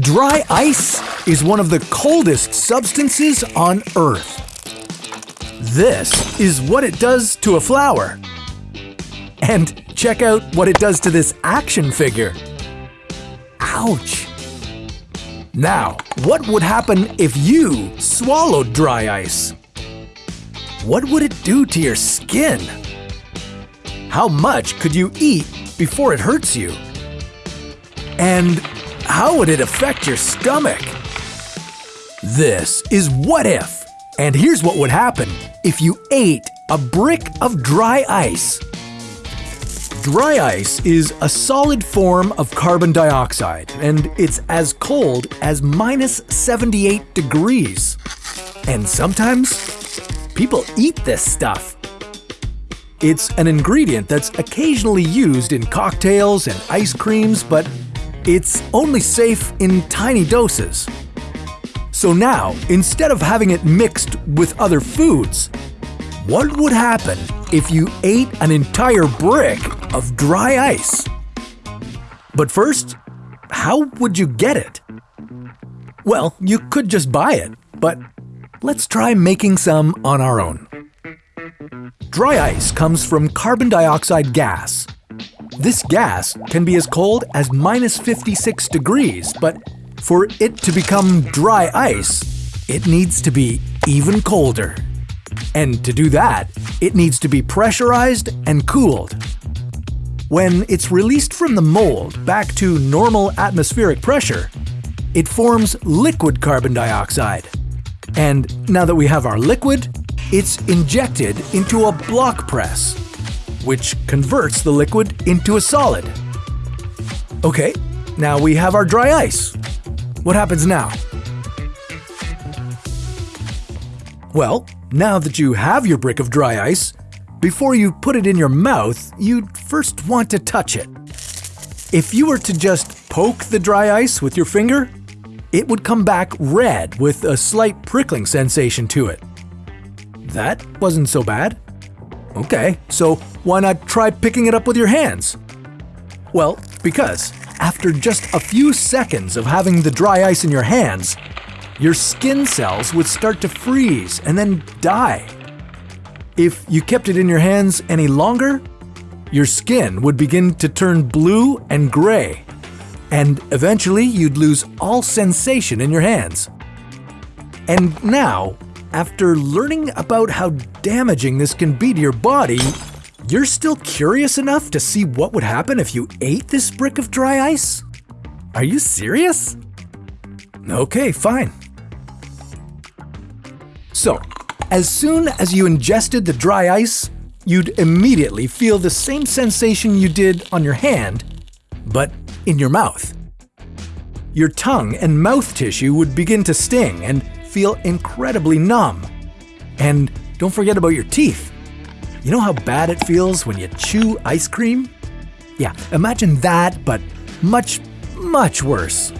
Dry ice is one of the coldest substances on Earth. This is what it does to a flower. And check out what it does to this action figure. Ouch! Now, what would happen if you swallowed dry ice? What would it do to your skin? How much could you eat before it hurts you? And how would it affect your stomach? This is What If, and here's what would happen if you ate a brick of dry ice. Dry ice is a solid form of carbon dioxide, and it's as cold as minus 78 degrees. And sometimes, people eat this stuff. It's an ingredient that's occasionally used in cocktails and ice creams, but it's only safe in tiny doses. So now, instead of having it mixed with other foods, what would happen if you ate an entire brick of dry ice? But first, how would you get it? Well, you could just buy it, but let's try making some on our own. Dry ice comes from carbon dioxide gas. This gas can be as cold as minus 56 degrees, but for it to become dry ice, it needs to be even colder. And to do that, it needs to be pressurized and cooled. When it's released from the mold back to normal atmospheric pressure, it forms liquid carbon dioxide. And now that we have our liquid, it's injected into a block press, which converts the liquid into a solid. Okay, now we have our dry ice. What happens now? Well, now that you have your brick of dry ice, before you put it in your mouth, you'd first want to touch it. If you were to just poke the dry ice with your finger, it would come back red with a slight prickling sensation to it. That wasn't so bad. Okay, so why not try picking it up with your hands? Well, because after just a few seconds of having the dry ice in your hands, your skin cells would start to freeze and then die. If you kept it in your hands any longer, your skin would begin to turn blue and gray, and eventually you'd lose all sensation in your hands. And now, after learning about how damaging this can be to your body, you're still curious enough to see what would happen if you ate this brick of dry ice? Are you serious? Okay, fine. So, as soon as you ingested the dry ice, you'd immediately feel the same sensation you did on your hand, but in your mouth. Your tongue and mouth tissue would begin to sting and feel incredibly numb. And don't forget about your teeth. You know how bad it feels when you chew ice cream? Yeah, imagine that, but much, much worse.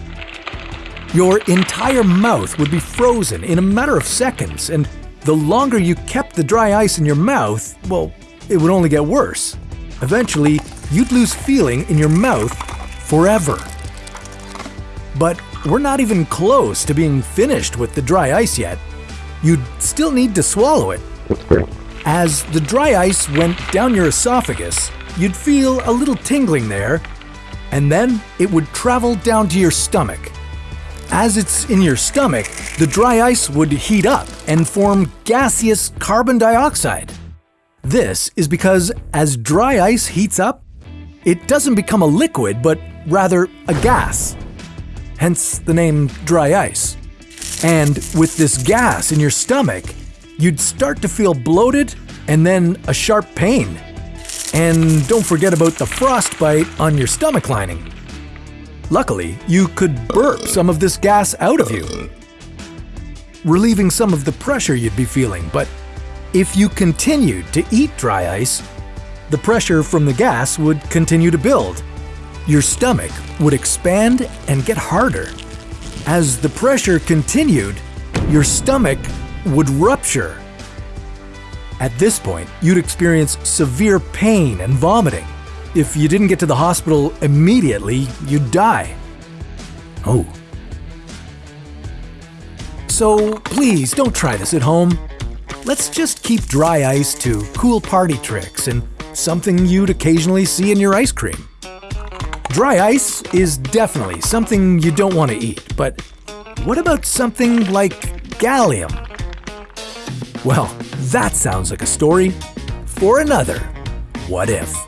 Your entire mouth would be frozen in a matter of seconds, and the longer you kept the dry ice in your mouth, well, it would only get worse. Eventually, you'd lose feeling in your mouth forever. But we're not even close to being finished with the dry ice yet. You'd still need to swallow it. As the dry ice went down your esophagus, you'd feel a little tingling there, and then it would travel down to your stomach. As it's in your stomach, the dry ice would heat up and form gaseous carbon dioxide. This is because as dry ice heats up, it doesn't become a liquid but rather a gas. Hence the name dry ice. And with this gas in your stomach, you'd start to feel bloated and then a sharp pain. And don't forget about the frostbite on your stomach lining. Luckily, you could burp some of this gas out of you, relieving some of the pressure you'd be feeling, but if you continued to eat dry ice, the pressure from the gas would continue to build. Your stomach would expand and get harder. As the pressure continued, your stomach would rupture. At this point, you'd experience severe pain and vomiting. If you didn't get to the hospital immediately, you'd die. Oh, So please don't try this at home. Let's just keep dry ice to cool party tricks and something you'd occasionally see in your ice cream. Dry ice is definitely something you don't want to eat, but what about something like gallium? Well, that sounds like a story for another What If.